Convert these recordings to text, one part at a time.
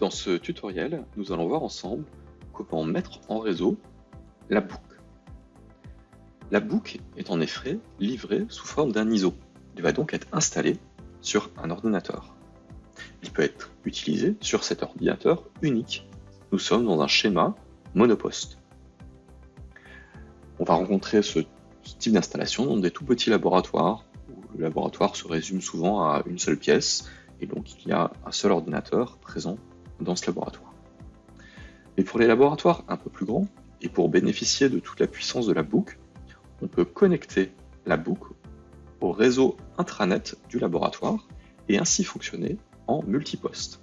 Dans ce tutoriel, nous allons voir ensemble comment mettre en réseau la book. La book est en effet livrée sous forme d'un ISO. Il va donc être installé sur un ordinateur. Il peut être utilisé sur cet ordinateur unique. Nous sommes dans un schéma monoposte. On va rencontrer ce type d'installation dans des tout petits laboratoires où le laboratoire se résume souvent à une seule pièce et donc il y a un seul ordinateur présent dans ce laboratoire. Mais pour les laboratoires un peu plus grands, et pour bénéficier de toute la puissance de la boucle, on peut connecter la boucle au réseau intranet du laboratoire et ainsi fonctionner en multiposte.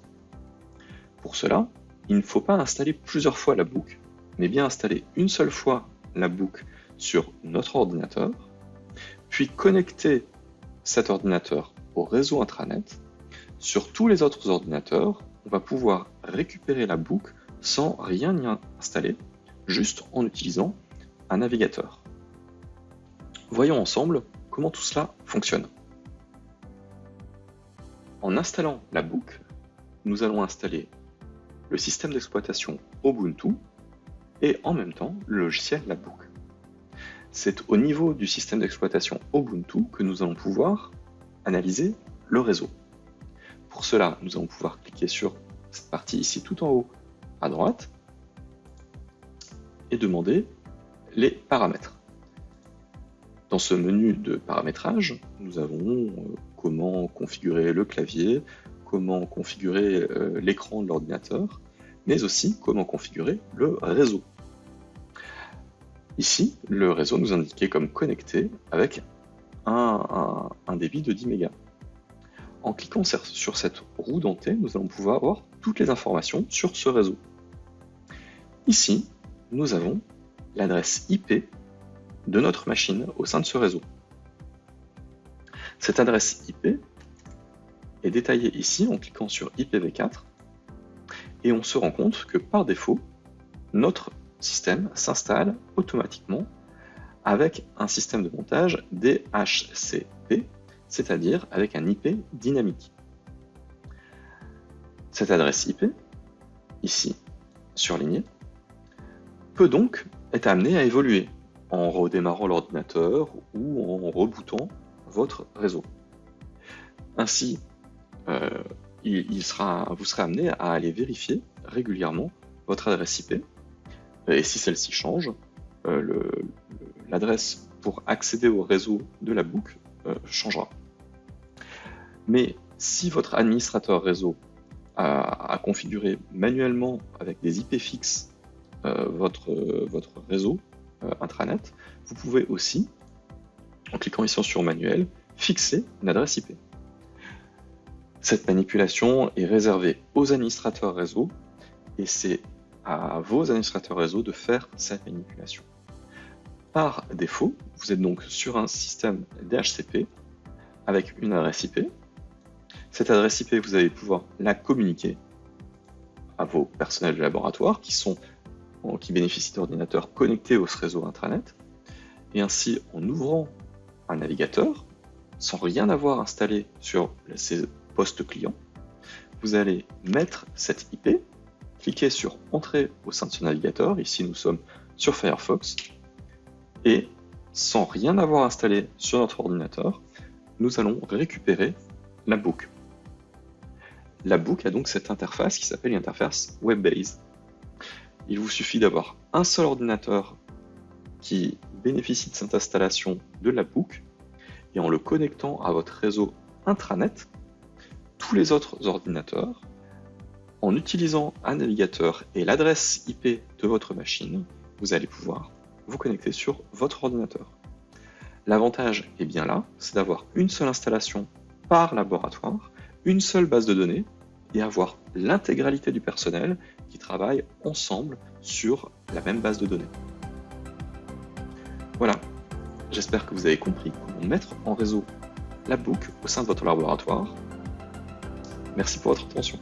Pour cela, il ne faut pas installer plusieurs fois la boucle, mais bien installer une seule fois la boucle sur notre ordinateur, puis connecter cet ordinateur au réseau intranet. Sur tous les autres ordinateurs, on va pouvoir récupérer la boucle sans rien y installer, juste en utilisant un navigateur. Voyons ensemble comment tout cela fonctionne. En installant la boucle, nous allons installer le système d'exploitation Ubuntu et en même temps le logiciel la boucle. C'est au niveau du système d'exploitation Ubuntu que nous allons pouvoir analyser le réseau. Pour cela, nous allons pouvoir cliquer sur cette partie ici tout en haut à droite et demander les paramètres. Dans ce menu de paramétrage, nous avons euh, comment configurer le clavier, comment configurer euh, l'écran de l'ordinateur, mais aussi comment configurer le réseau. Ici, le réseau nous indiquait comme connecté avec un, débit de 10 mégas. En cliquant sur cette roue dentée, nous allons pouvoir avoir toutes les informations sur ce réseau. Ici, nous avons l'adresse IP de notre machine au sein de ce réseau. Cette adresse IP est détaillée ici en cliquant sur IPv4 et on se rend compte que par défaut, notre système s'installe automatiquement avec un système de montage DHCP, c'est-à-dire avec un IP dynamique. Cette adresse IP, ici surlignée, peut donc être amenée à évoluer en redémarrant l'ordinateur ou en rebootant votre réseau. Ainsi, euh, vous serez amené à aller vérifier régulièrement votre adresse IP. Et si celle-ci change, euh, l'adresse pour accéder au réseau de la boucle changera. Mais si votre administrateur réseau a, configuré manuellement avec des IP fixes votre, votre réseau intranet, vous pouvez aussi, en cliquant ici sur manuel, fixer une adresse IP. Cette manipulation est réservée aux administrateurs réseau et c'est à vos administrateurs réseau de faire cette manipulation. Par défaut, vous êtes donc sur un système DHCP avec une adresse IP. Cette adresse IP, vous allez pouvoir la communiquer à vos personnels de laboratoire qui, bénéficient d'ordinateurs connectés au réseau intranet. Et ainsi, en ouvrant un navigateur, sans rien avoir installé sur ces postes clients, vous allez mettre cette IP, cliquer sur Entrer au sein de ce navigateur, ici nous sommes sur Firefox, et sans rien avoir installé sur notre ordinateur, nous allons récupérer la book. La book a donc cette interface qui s'appelle l'interface WebBase. Il vous suffit d'avoir un seul ordinateur qui bénéficie de cette installation de la book et en le connectant à votre réseau intranet, tous les autres ordinateurs, en utilisant un navigateur et l'adresse IP de votre machine, vous allez pouvoir vous connecter sur votre ordinateur. L'avantage est bien là, c'est d'avoir une seule installation par laboratoire, une seule base de données, et avoir l'intégralité du personnel qui travaille ensemble sur la même base de données. Voilà, J'espère que vous avez compris comment mettre en réseau la boucle au sein de votre laboratoire. Merci pour votre attention.